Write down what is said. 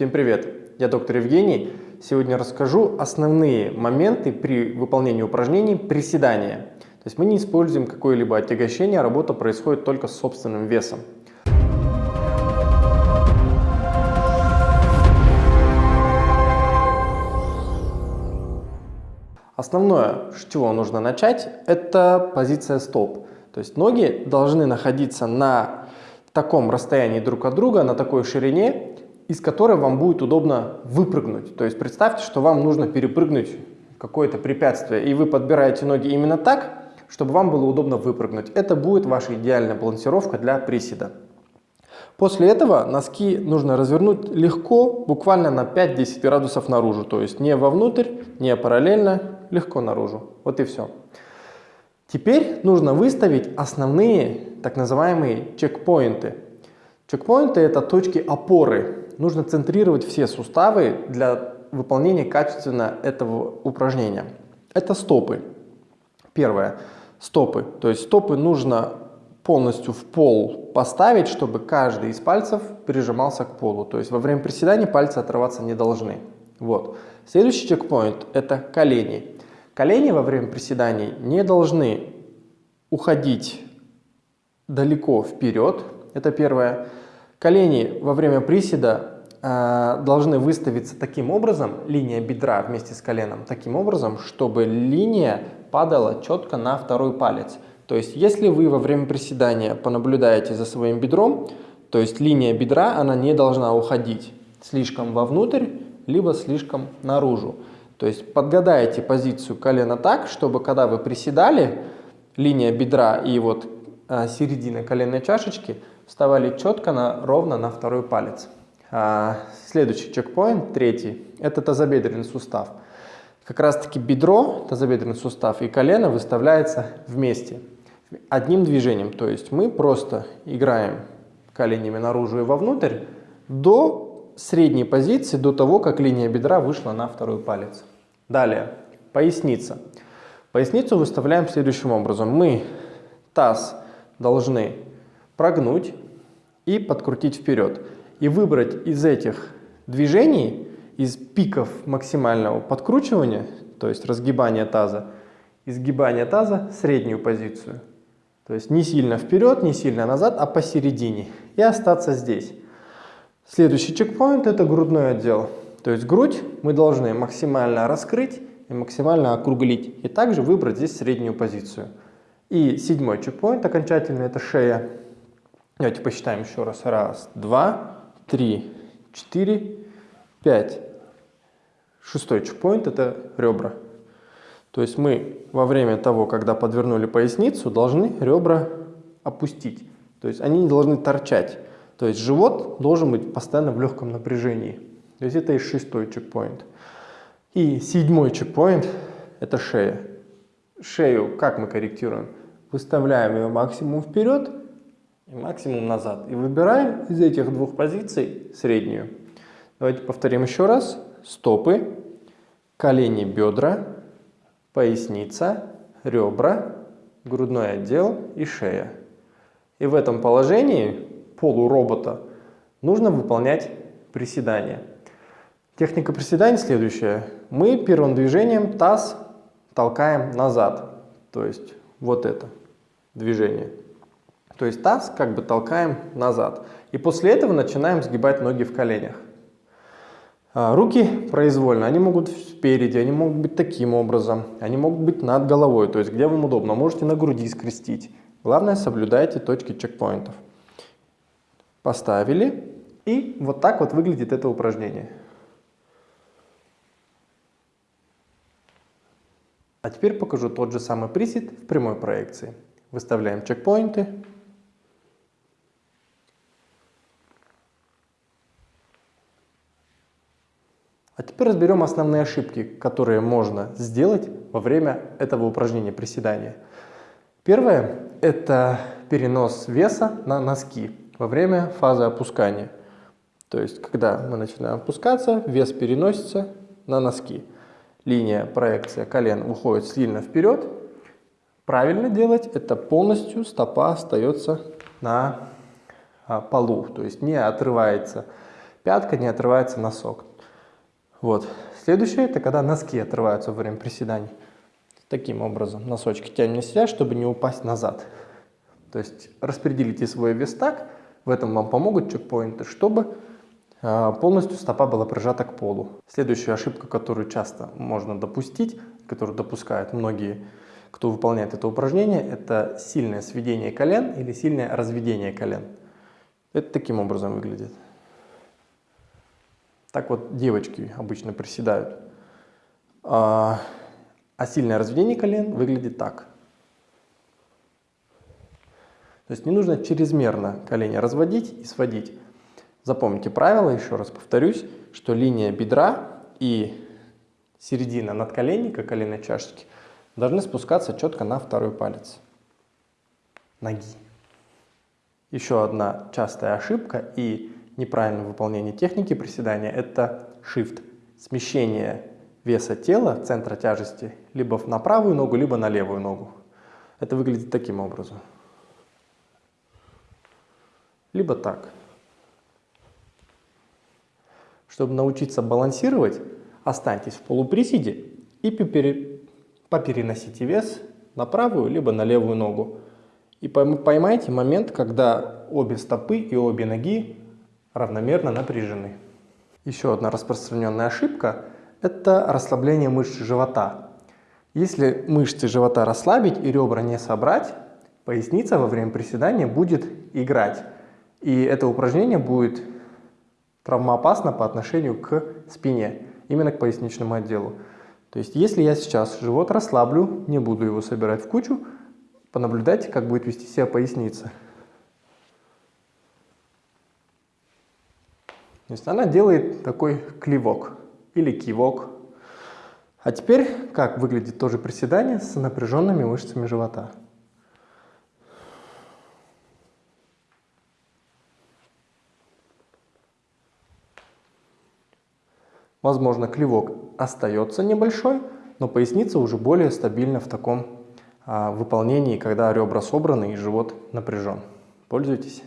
Всем привет! Я доктор Евгений. Сегодня расскажу основные моменты при выполнении упражнений приседания. То есть мы не используем какое-либо отягощение, работа происходит только с собственным весом. Основное, с чего нужно начать, это позиция стоп. То есть ноги должны находиться на таком расстоянии друг от друга, на такой ширине, из которой вам будет удобно выпрыгнуть. То есть представьте, что вам нужно перепрыгнуть какое-то препятствие, и вы подбираете ноги именно так, чтобы вам было удобно выпрыгнуть. Это будет ваша идеальная балансировка для приседа. После этого носки нужно развернуть легко, буквально на 5-10 градусов наружу. То есть не вовнутрь, не параллельно, легко наружу. Вот и все. Теперь нужно выставить основные так называемые чекпоинты. Чекпоинты – это точки опоры. Нужно центрировать все суставы для выполнения качественно этого упражнения. Это стопы. Первое – стопы. То есть стопы нужно полностью в пол поставить, чтобы каждый из пальцев прижимался к полу. То есть во время приседания пальцы отрываться не должны. Вот. Следующий чекпоинт – это колени. Колени во время приседаний не должны уходить далеко вперед, это первое. Колени во время приседа э, должны выставиться таким образом, линия бедра вместе с коленом, таким образом, чтобы линия падала четко на второй палец. То есть, если вы во время приседания понаблюдаете за своим бедром, то есть линия бедра, она не должна уходить слишком вовнутрь, либо слишком наружу. То есть подгадаете позицию колена так, чтобы когда вы приседали, линия бедра и вот а, середина коленной чашечки вставали четко на, ровно на второй палец. А, следующий чекпоинт, третий, это тазобедренный сустав. Как раз таки бедро, тазобедренный сустав и колено выставляется вместе, одним движением. То есть мы просто играем коленями наружу и вовнутрь до средней позиции, до того, как линия бедра вышла на второй палец. Далее, поясница. Поясницу выставляем следующим образом. Мы таз должны прогнуть и подкрутить вперед. И выбрать из этих движений, из пиков максимального подкручивания, то есть разгибания таза, изгибания таза среднюю позицию. То есть не сильно вперед, не сильно назад, а посередине. И остаться здесь. Следующий чекпоинт это грудной отдел. То есть грудь мы должны максимально раскрыть и максимально округлить. И также выбрать здесь среднюю позицию. И седьмой чекпоинт окончательный – это шея. Давайте посчитаем еще раз. Раз, два, три, четыре, пять. Шестой чекпоинт – это ребра. То есть мы во время того, когда подвернули поясницу, должны ребра опустить. То есть они не должны торчать. То есть живот должен быть постоянно в легком напряжении. То есть это и шестой чекпоинт. И седьмой чекпоинт – это шея. Шею как мы корректируем? выставляем ее максимум вперед и максимум назад. И выбираем из этих двух позиций среднюю. Давайте повторим еще раз. Стопы, колени, бедра, поясница, ребра, грудной отдел и шея. И в этом положении полуробота нужно выполнять приседания. Техника приседаний следующая. Мы первым движением таз толкаем назад. То есть вот это движение. То есть таз как бы толкаем назад. И после этого начинаем сгибать ноги в коленях. А, руки произвольно, они могут спереди, они могут быть таким образом, они могут быть над головой, то есть где вам удобно, можете на груди скрестить. Главное, соблюдайте точки чекпоинтов. Поставили, и вот так вот выглядит это упражнение. А теперь покажу тот же самый присед в прямой проекции. Выставляем чекпоинты. А теперь разберем основные ошибки, которые можно сделать во время этого упражнения приседания. Первое – это перенос веса на носки во время фазы опускания. То есть, когда мы начинаем опускаться, вес переносится на носки. Линия проекция колен уходит сильно вперед, правильно делать, это полностью стопа остается на а, полу, то есть не отрывается пятка, не отрывается носок. Вот. Следующее, это когда носки отрываются во время приседаний. Таким образом, носочки тянем на себя, чтобы не упасть назад. То есть распределите свой вес так, в этом вам помогут чекпоинты, чтобы полностью стопа была прижата к полу. Следующая ошибка, которую часто можно допустить, которую допускают многие, кто выполняет это упражнение, это сильное сведение колен или сильное разведение колен. Это таким образом выглядит. Так вот девочки обычно приседают. А, а сильное разведение колен выглядит так. То есть не нужно чрезмерно колени разводить и сводить. Запомните правило, еще раз повторюсь, что линия бедра и середина надколенника, коленной чашечки, должны спускаться четко на второй палец ноги. Еще одна частая ошибка и неправильное выполнение техники приседания – это shift, смещение веса тела, центра тяжести, либо на правую ногу, либо на левую ногу. Это выглядит таким образом либо так. Чтобы научиться балансировать, останьтесь в полуприседе и попереносите вес на правую либо на левую ногу. И поймайте момент, когда обе стопы и обе ноги равномерно напряжены. Еще одна распространенная ошибка – это расслабление мышц живота. Если мышцы живота расслабить и ребра не собрать, поясница во время приседания будет играть. И это упражнение будет травмоопасно по отношению к спине, именно к поясничному отделу. То есть если я сейчас живот расслаблю, не буду его собирать в кучу, понаблюдайте, как будет вести себя поясница. То есть она делает такой клевок или кивок. А теперь как выглядит тоже приседание с напряженными мышцами живота. Возможно, клевок остается небольшой, но поясница уже более стабильна в таком а, выполнении, когда ребра собраны и живот напряжен. Пользуйтесь.